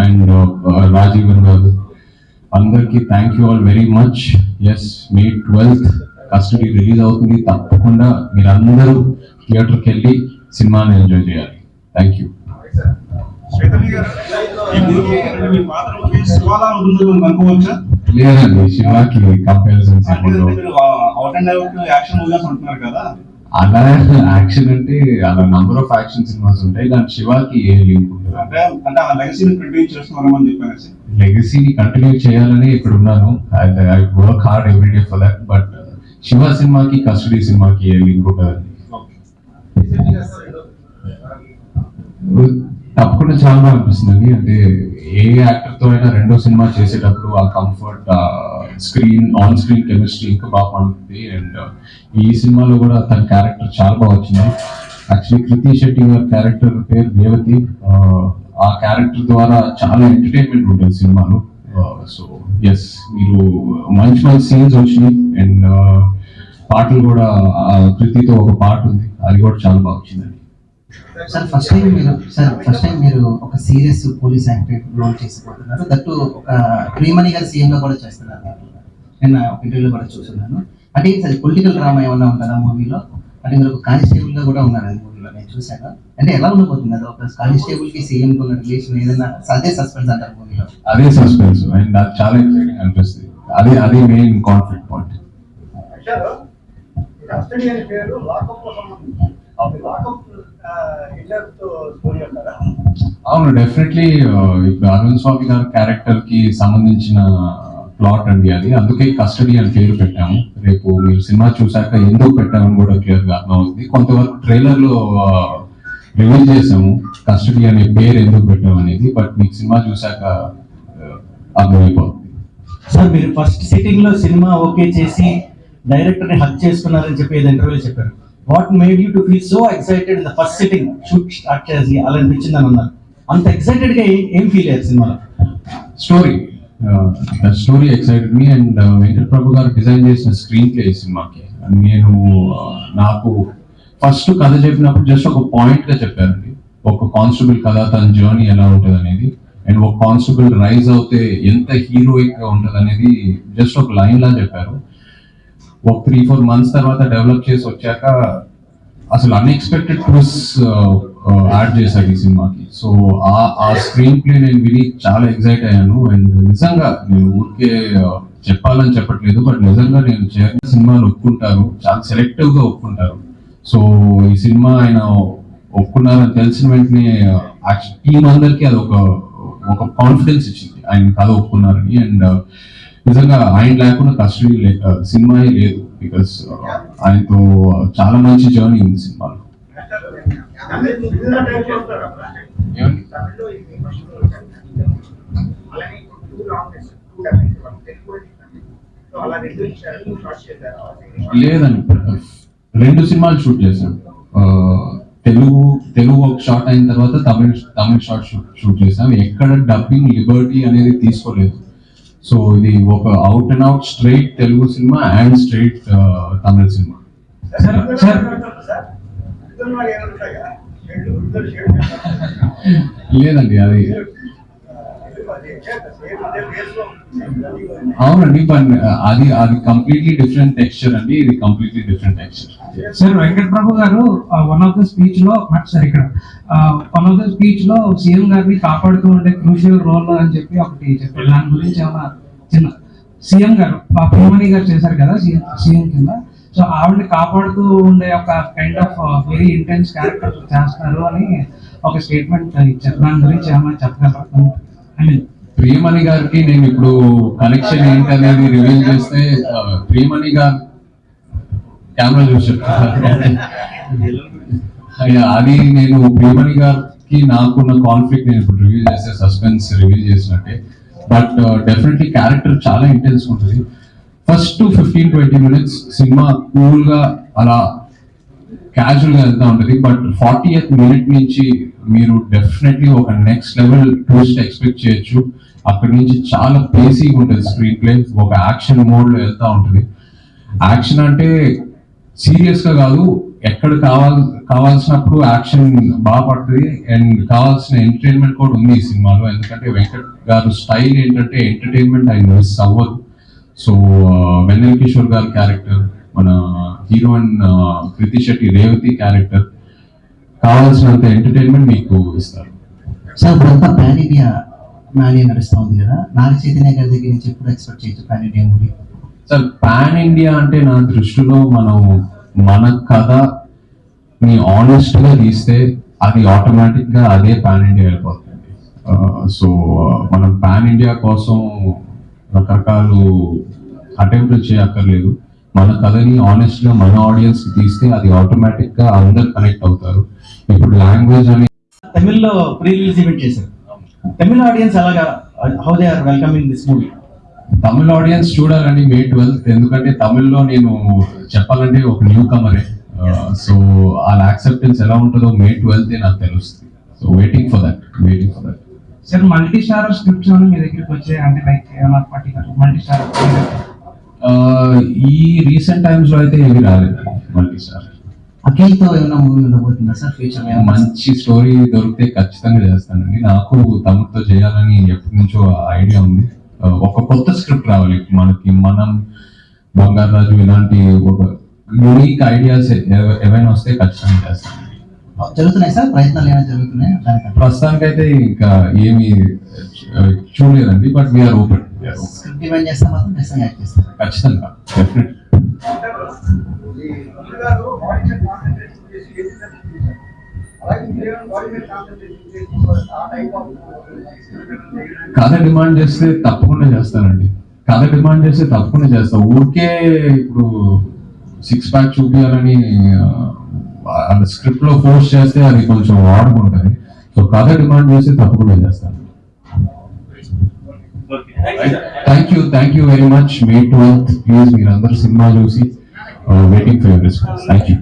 And Rajeevan గారు అందరికీ thank you all very much yes May twelfth Custody release అవుతుంది. తప్పకుండా మీరందరూ థియేటర్కి వెళ్ళి సినిమాని ఎంజాయ్ చేయాలి. థ్యాంక్ యూ లేదండి శివాకి కంపారిజన్స్ అంటే మీరు out and out action movies అంటున్నారు కదా. అలా యాక్షన్ అంటే అలా నంబర్ ఆఫ్ యాక్షన్ సినిమాస్ ఉంటాయి. కానీ శివాకి ఏ లింక్ లెగసీని కంటిన్యూ చేయాలని ఇక్కడ ఉన్నాను. I work hard every day for that but Shiva సినిమాకి కస్టడీ సినిమాకి ఏ లింక్ ఉంటుందండి? తప్పకుండా చాలా బాగా అనిపిస్తుంది అంటే ఏ యాక్టర్తో అయినా రెండో సినిమా చేసేటప్పుడు ఆ comfort screen on screen chemistry ఇంకా బాగా పండుతుంది అండ్ uh, ఈ సినిమాలో కూడా తన క్యారెక్టర్ చాలా బాగా వచ్చింది. యాక్చువల్లీ కృతి శెట్టి గారి క్యారెక్టర్ పేరు దేవతి uh, ఆ, క్యారెక్టర్ ద్వారా చాలా ఎంటర్టైన్మెంట్ ఉంటుంది సినిమాలో. Uh, సో ఎస్ మీరు మంచి మంచి సీన్స్ వచ్చినాయి. అండ్ పాటలు కూడా కృతితో ఒక పాట ఉంది. అది కూడా చాలా బాగా వచ్చిందండి. సార్ ఫస్ట్ టైం మీరు సార్ ఫస్ట్ టైం మీరు ఒక సీరియస్ పోలీస్ యాక్టర్ రోల్ చేసిపోతున్నారు దట్టు ఒక ప్రియమణి గారి సీఎం కూడా చేస్తున్నారు. నేను ఒక ఇంటర్వ్యూలో కూడా చూస్తున్నాను అంటే సార్ పొలిటికల్ డ్రామా ఏమన్నా ఉంటుందా మూవీలో? అంటే మీరు ఒక కానిస్టేబుల్గా కూడా ఉన్నారు మూవీలో నేను చూశాను. అంటే ఎలా ఉండబోతుంది అది? ఒక కానిస్టేబుల్కి సీఎం కి ఉన్న రిలేషన్ ఏదైనా అదే సస్పెన్స్ అంటారు మూవీలో? అదే సస్పెన్స్ అండ్ అది చాలా ఎక్సైటింగ్ అనిపిస్తుంది. అదే అదే మెయిన్ కాన్ఫ్లిక్ట్ పాయింట్ పేరు అవును డెఫినెట్లీ ఇప్పుడు అరుణ్ స్వామి గారి క్యారెక్టర్కి సంబంధించిన ప్లాట్ అండి అది. అందుకే కస్టడీ అని పేరు పెట్టాము. రేపు మీరు సినిమా చూసాక ఎందుకు పెట్టామని కూడా క్లియర్గా అర్థమవుతుంది. కొంతవరకు ట్రైలర్లో రివీల్ చేసాము కస్టడీ అనే పేరు ఎందుకు పెట్టాం అనేది. బట్ మీకు సినిమా చూసాక uh, అర్థమైపోతుంది. సార్ మీరు ఫస్ట్ సిట్టింగ్లో సినిమా ఓకే చేసి డైరెక్టర్ని హక్ చేసుకున్నారని చెప్పి ఏదో ఇంటర్వ్యూ చెప్పారు. What made you to feel so excited in the first sitting shoot start చేసి అలా అనిపించింది అని అన్నారు. అంత ఎక్సైటెడ్గా ఏం- ఏం ఫీల్ అయ్యారు సినిమాలో? Story story excited me and Venkat Prabhu గారు డిజైన్ చేసిన స్క్రీన్ ప్లే ఈ సినిమాకి నేను uh, నాకు ఫస్ట్ కథ చెప్పినప్పుడు జస్ట్ ఒక పాయింట్గా చెప్పారండి. ఒక కానిస్టేబుల్ కథ తన జర్నీ ఎలా ఉంటుంది అనేది అండ్ ఒక కానిస్టేబుల్ రైజ్ అవుతే ఎంత హీరోయిక్గా ఉంటుంది అనేది జస్ట్ ఒక లైన్ లా చెప్పారు. ఒక త్రీ ఫోర్ మంత్స్ తర్వాత డెవలప్ చేసి వచ్చాక అసలు అన్ఎక్స్పెక్టెడ్ ట్విస్ట్ యాడ్ చేశాడు ఈ సినిమాకి. సో ఆ ఆ స్క్రీన్ ప్లే నేను విని చాలా ఎగ్జైట్ అయ్యాను. అండ్ నిజంగా నేను ఊరికే చెప్పాలని చెప్పట్లేదు బట్ నిజంగా నేను చేరిన సినిమాలు ఒప్పుకుంటారు. చాలా సెలెక్టివ్గా ఒప్పుకుంటారు. సో ఈ సినిమా ఆయన ఒప్పుకున్నారని తెలిసిన వెంటనే టీం అందరికీ అది ఒక ఒక కాన్ఫిడెన్స్ ఇచ్చింది. ఆయన కథ ఒప్పుకున్నారని. అండ్ నిజంగా ఆయన లేకుండా కస్టడీ సినిమా లేదు. బికాస్ ఆయనతో చాలా మంచి జర్నీ ఉంది సినిమాలో. లేదండి రెండు సినిమాలు షూట్ చేశాం తెలుగు తెలుగు ఒక షార్ట్ అయిన తర్వాత Tamil Tamil short shoot shoot చేసాం ఎక్కడ డబ్బింగ్ లిబర్టీ అనేది తీసుకోలేదు సో ఇది ఒక out and out straight Telugu cinema and straight Tamil cinema లేదండి అది అవునండి అది అది కంప్లీట్లీ డిఫరెంట్ టెక్స్చర్ అండి ఇది completely different texture sir Venkat Prabhu గారు వన్ ఆఫ్ ద స్పీచ్లో సార్ ఇక్కడ వన్ ఆఫ్ ద స్పీచ్లో సీఎం గారిని కాపాడుతూ ఉండే క్రూషియల్ రోల్ అని చెప్పి ఒకటి చెప్పారు. దాని గురించి ఏమైనా చిన్న సీఎం గారు ఆ గారు చేశారు కదా సీఎం సీఎం కింద? సో ఆవిడని కాపాడుతూ ఉండే ఒక kind of very intense character చేస్తున్నారు అని ఒక స్టేట్మెంట్ ఇచ్చారు. దాని గురించి ఏమైనా చెప్పగలరా? ఐ మీన్ ప్రియమణి గారికి నేను ఇప్పుడు కనెక్షన్ ఏంటనేది రివీల్ చేస్తే ప్రియమణి గారు కెమెరా చూసి అయ్యా, అది నేను ప్రియమణి గారికి నాకున్న కాన్ఫ్లిక్ట్ నేను ఇప్పుడు రివీల్ చేస్తే సస్పెన్స్ రివీల్ చేసినట్టే. బట్ డెఫినెట్లీ క్యారెక్టర్ చాలా ఇంటెన్స్ ఉంటుంది. First fifteen twenty minutes cinema కూల్గా అలా క్యాజువల్గా వెళ్తా ఉంటుంది. బట్ ఫార్టీ ఎయిత్ మినిట్ నుంచి మీరు డెఫినెట్లీ ఒక నెక్స్ట్ లెవెల్ ట్విస్ట్ ఎక్స్పెక్ట్ చేయొచ్చు. అక్కడి నుంచి చాలా పేసీగా ఉంటుంది స్క్రీన్ ప్లే ఒక యాక్షన్ మోడ్లో ఉంటుంది. యాక్షన్ అంటే సీరియస్గా కాదు ఎక్కడ కావాల్ కావాల్సినప్పుడు యాక్షన్ బాగా పడుతుంది. అండ్ కావాల్సిన ఎంటర్టైన్మెంట్ కూడా ఉంది ఈ సినిమాలో. ఎందుకంటే వెంకట్ గారు స్టైల్ ఏంటంటే ఎంటర్టైన్మెంట్ ఆయన మిస్ అవ్వదు. సో వెన్నెల కిషోర్ గారి క్యారెక్టర్ మన హీరోయిన్ కృతి శెట్టి రేవతి క్యారెక్టర్ కావాల్సినంత ఎంటర్టైన్మెంట్ మీకు ఇస్తారు. సార్ ఇప్పుడంతా పాన్ ఇండియా మ్యానీ నడుస్తూ ఉంది కదా? నాగ చైతన్య గారి దగ్గర నుంచి ఎప్పుడు ఎక్స్పెక్ట్ చేయొచ్చు pan India movie sir pan India అంటే నా దృష్టిలో మనం మన కథ ని ఆనెస్ట్గా తీస్తే అది ఆటోమేటిక్గా అదే పాన్ ఇండియా వెళ్ళిపోతుంది. సో మనం పాన్ ఇండియా కోసం రకరకాలు అటెంప్ట్లు చేయక్కర్లేదు. మన కథని ఆనెస్ట్గా మన ఆడియన్స్ తీస్తే అది ఆటోమేటిక్గా అందరు కనెక్ట్ అవుతారు. ఇప్పుడు లాంగ్వేజ్ అని తమిళ్ళో ప్రీ రిలీజ్ ఈవెంట్ చేశారు. తమిళ ఆడియన్స్ అలాగా how they are welcoming this movie Tamil audience చూడాలండి మే ట్వెల్త్ ఎందుకంటే తమిళ్ళో నేను చెప్పాలంటే ఒక న్యూ కమరే సో వాళ్ళ యాక్సెప్టెన్స్ ఎలా ఉంటుందో మే ట్వెల్త్ నాకు తెలుస్తుంది. So waiting for that waiting for that sir multi star scripts ఏమైనా మీ దగ్గరికి వచ్చాయి? అంటే లైక్ ఏమైనా పర్టికులర్ మల్టీ స్టార్ ఈ రీసెంట్ టైమ్స్లో అయితే ఏవి రాలేదు సార్ అఖిల్తో ఏమైనా మూవీ ఉండబోతుందా సార్? ఫ్యూచర్ మంచి స్టోరీ దొరికితే ఖచ్చితంగా చేస్తానండి. నాకు తమిళ్తో చేయాలని ఎప్పటి నుంచో ఐడియా ఉంది. ఒక కొత్త స్క్రిప్ట్ రావాలి. మనకి మనం బంగారాజు ఇలాంటి ఒక యూనిక్ ఐడియాస్ ఏవైనా వస్తే ఖచ్చితంగా చేస్తాను. జరుగుతున్నాయి సార్? ప్రయత్నాలు ఏమైనా జరుగుతున్నాయి? దానికంటే ప్రస్తుతానికైతే ఇంకా ఏమి చూడలేదండి బట్ వీఆర్ ఓపెన్ డిమాండ్ చేస్తే మాత్రం ఖచ్చితంగా యాక్ట్ చేస్తారు ఖచ్చితంగా. కథ డిమాండ్ చేస్తే తప్పకుండా చేస్తానండి. కథ డిమాండ్ చేస్తే తప్పకుండా చేస్తా. ఊరికే ఇప్పుడు సిక్స్ ప్యాక్ చూపించాలని అది స్క్రిప్ట్లో ఫోర్స్ చేస్తే అది కొంచెం వాడుకుంటుంది. సో కథ డిమాండ్ చేస్తే తప్పకుండా చేస్తాను. Thank you thank you very much May twelfth please మీరందరూ సినిమా చూసి waiting for you response thank you